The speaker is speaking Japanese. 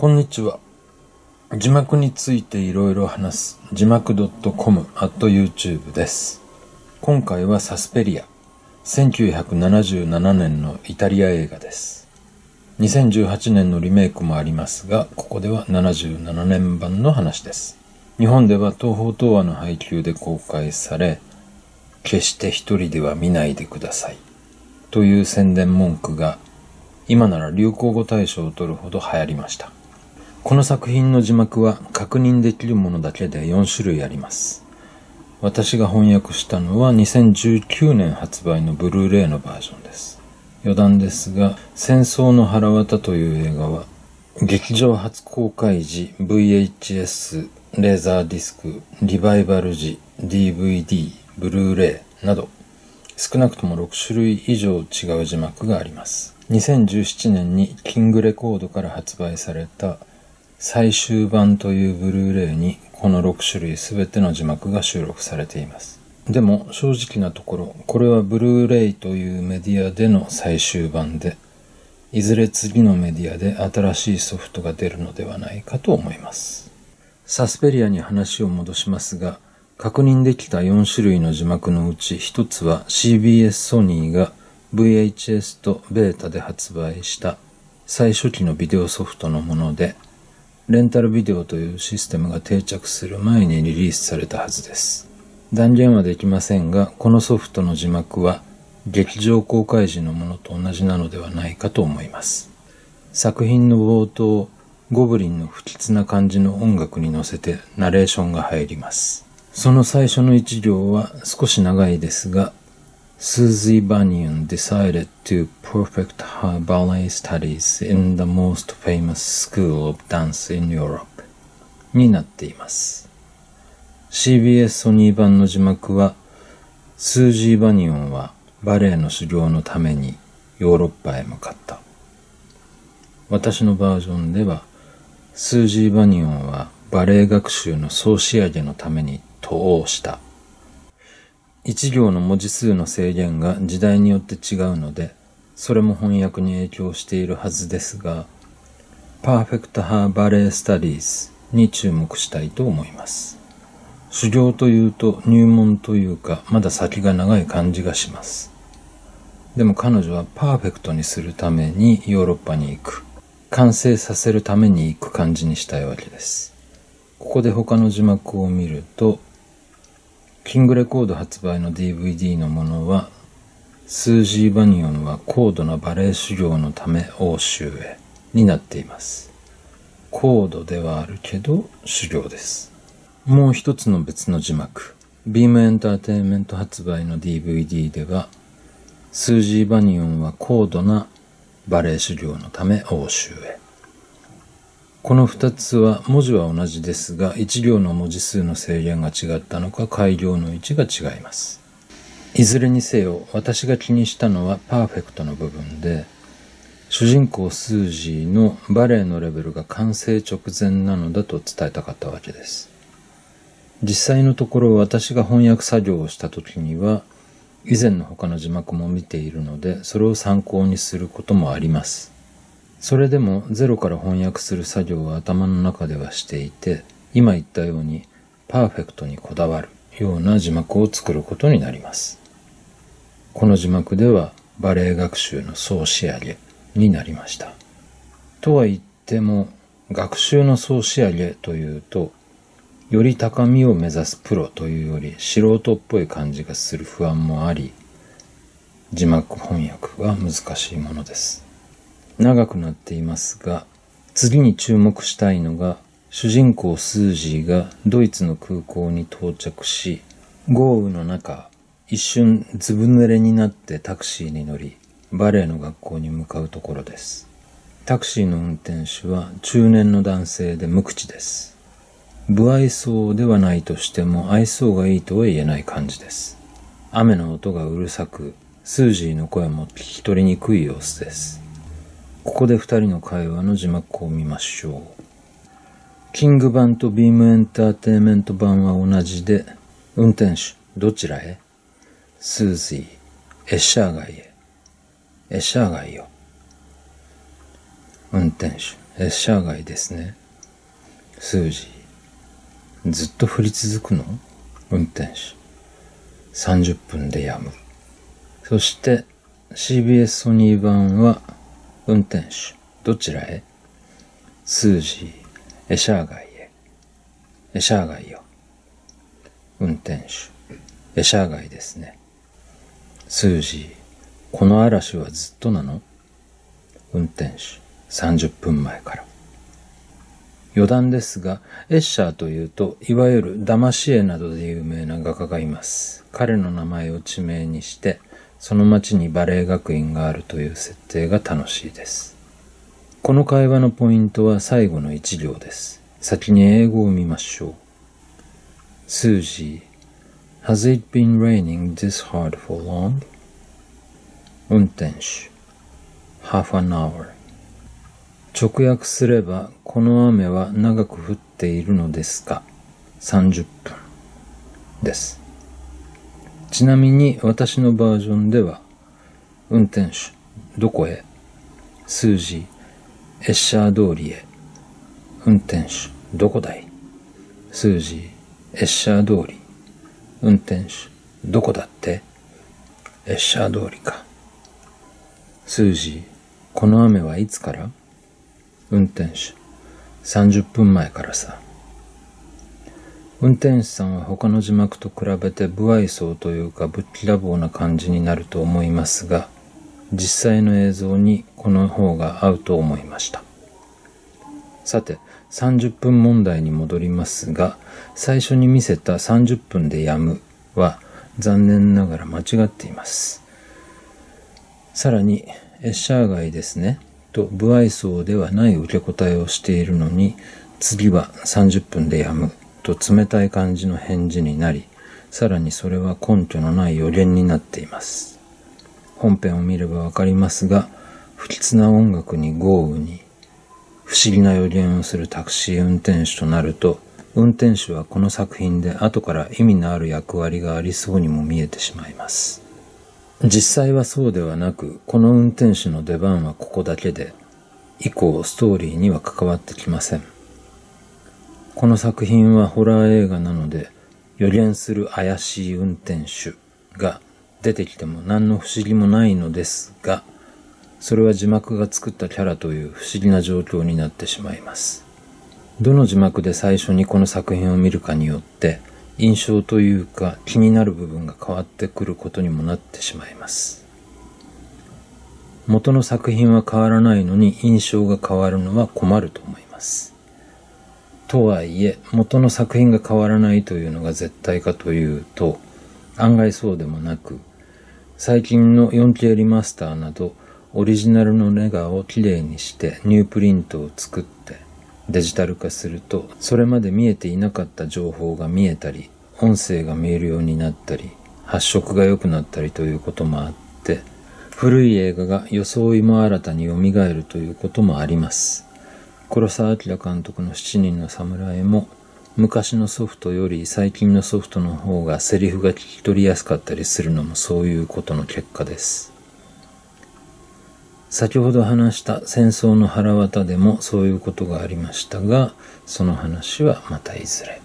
こんにちは。字幕についていろいろ話す字幕 .com at YouTube です。今回はサスペリア。1977年のイタリア映画です。2018年のリメイクもありますが、ここでは77年版の話です。日本では東宝東亜の配給で公開され、決して一人では見ないでください。という宣伝文句が、今なら流行語大賞を取るほど流行りました。この作品の字幕は確認できるものだけで4種類あります。私が翻訳したのは2019年発売のブルーレイのバージョンです。余談ですが、戦争の腹渡という映画は、劇場初公開時 VHS、レーザーディスク、リバイバル時 DVD、ブルーレイなど、少なくとも6種類以上違う字幕があります。2017年にキングレコードから発売された最終版というブルーレイにこの6種類すべての字幕が収録されています。でも正直なところ、これはブルーレイというメディアでの最終版で、いずれ次のメディアで新しいソフトが出るのではないかと思います。サスペリアに話を戻しますが、確認できた4種類の字幕のうち1つは CBS ソニーが VHS とベータで発売した最初期のビデオソフトのもので、レンタルビデオというシステムが定着する前にリリースされたはずです。断言はできませんが、このソフトの字幕は劇場公開時のものと同じなのではないかと思います。作品の冒頭、ゴブリンの不吉な感じの音楽に乗せてナレーションが入ります。その最初の一行は少し長いですが、Susie Bunyan decided to perfect her ballet studies in the most famous school of dance in Europe になっています。CBS ソニー版の字幕は、スージー・バニオンはバレエの修行のためにヨーロッパへ向かった。私のバージョンでは、スージー・バニオンはバレエ学習の総仕上げのために渡欧した。一行の文字数の制限が時代によって違うので、それも翻訳に影響しているはずですが、Perfect Her Ballet Studies に注目したいと思います。修行というと入門というか、まだ先が長い感じがします。でも彼女はパーフェクトにするためにヨーロッパに行く。完成させるために行く感じにしたいわけです。ここで他の字幕を見ると、キングレコード発売の DVD のものは、スージー・バニオンは高度なバレエ修行のため欧州へになっています。高度ではあるけど修行です。もう一つの別の字幕、ビームエンターテインメント発売の DVD では、スージー・バニオンは高度なバレエ修行のため欧州へ。この二つは文字は同じですが、一行の文字数の制限が違ったのか、改行の位置が違います。いずれにせよ、私が気にしたのはパーフェクトの部分で、主人公スージーのバレエのレベルが完成直前なのだと伝えたかったわけです。実際のところ私が翻訳作業をした時には、以前の他の字幕も見ているので、それを参考にすることもあります。それでもゼロから翻訳する作業は頭の中ではしていて、今言ったようにパーフェクトにこだわるような字幕を作ることになります。この字幕ではバレエ学習の総仕上げになりました。とは言っても、学習の総仕上げというと、より高みを目指すプロというより素人っぽい感じがする不安もあり、字幕翻訳は難しいものです。長くなっていますが、次に注目したいのが、主人公スージーがドイツの空港に到着し、豪雨の中、一瞬ずぶ濡れになってタクシーに乗り、バレエの学校に向かうところです。タクシーの運転手は中年の男性で無口です。不愛想ではないとしても愛想がいいとは言えない感じです。雨の音がうるさく、スージーの声も聞き取りにくい様子です。ここで二人の会話の字幕を見ましょう。キング版とビームエンターテイメント版は同じで、運転手、どちらへ？スージー、エッシャー街へ。エッシャー街よ。運転手、エッシャー街ですね。数字。ずっと降り続くの？運転手。30分でやむ。そして CBS ソニー版は運転手。どちらへ？数字。エシャー街へ。エシャー街よ。運転手。エシャー街ですね。数字。この嵐はずっとなの？運転手。30分前から。余談ですが、エッシャーというと、いわゆるダマシエなどで有名な画家がいます。彼の名前を地名にして、その町にバレエ学院があるという設定が楽しいです。この会話のポイントは最後の一行です。先に英語を見ましょう。数字 Has it been raining this hard for long? 運転手 Half an hour 直訳すれば、この雨は長く降っているのですか ?30 分です。ちなみに私のバージョンでは、運転手、どこへ数字、エッシャー通りへ。運転手、どこだい数字、エッシャー通り。運転手、どこだってエッシャー通りか。数字、この雨はいつから運転手、30分前からさ。運転手さんは他の字幕と比べて不愛想というかぶっきらぼうな感じになると思いますが、実際の映像にこの方が合うと思いました。さて、30分問題に戻りますが、最初に見せた30分でやむは残念ながら間違っています。さらに、エッシャー街ですね。と不愛想ではない受け答えをしているのに、次は30分でやむと冷たい感じの返事になり、さらにそれは根拠のない予言になっています。本編を見ればわかりますが、不吉な音楽に豪雨に、不思議な予言をするタクシー運転手となると、運転手はこの作品で後から意味のある役割がありそうにも見えてしまいます。実際はそうではなく、この運転手の出番はここだけで、以降ストーリーには関わってきません。この作品はホラー映画なので、予言する怪しい運転手が出てきても何の不思議もないのですが、それは字幕が作ったキャラという不思議な状況になってしまいます。どの字幕で最初にこの作品を見るかによって、印象というか気になる部分が変わってくることにもなってしまいます。元の作品は変わらないのに印象が変わるのは困ると思います。とはいえ、元の作品が変わらないというのが絶対かというと、案外そうでもなく、最近の 4K リマスターなど、オリジナルのネガをきれいにしてニュープリントを作ってデジタル化すると、それまで見えていなかった情報が見えたり、音声が見えるようになったり、発色が良くなったりということもあって、古い映画が装いも新たに蘇るということもあります。黒澤明監督の7人の侍も、昔のソフトより最近のソフトの方がセリフが聞き取りやすかったりするのもそういうことの結果です。先ほど話した戦争の腹渡でもそういうことがありましたが、その話はまたいずれ。